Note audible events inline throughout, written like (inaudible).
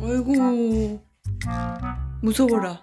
아이고 무서워라.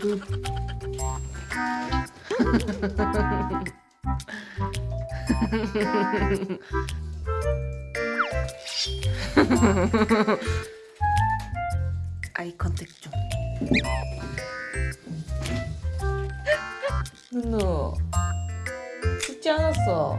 두두. (laughs) 아이 컨택 좀. 누누 죽지 않았어.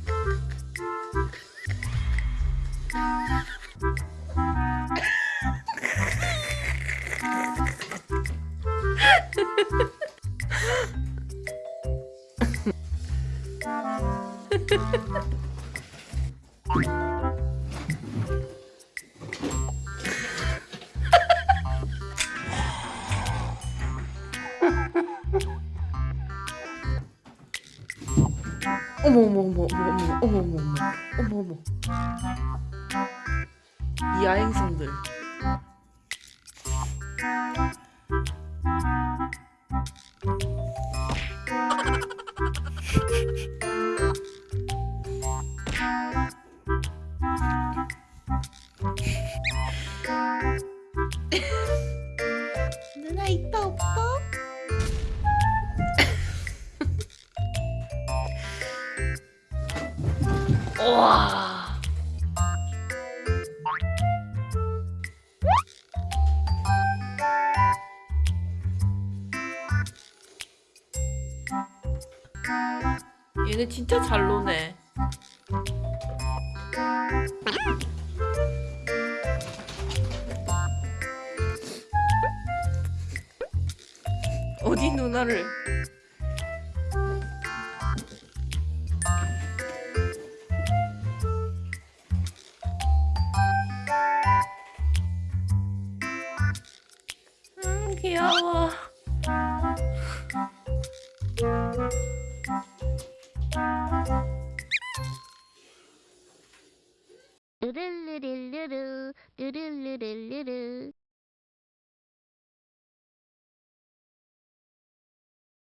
어머 어머 어머 어머 어머 어머 어머 어머 어머 이 야행성들 누나 있다 없다? 와. 얘네 진짜 잘 노네. 어디 누나를? 음, 귀여워. 르르르르르르 르르르르르르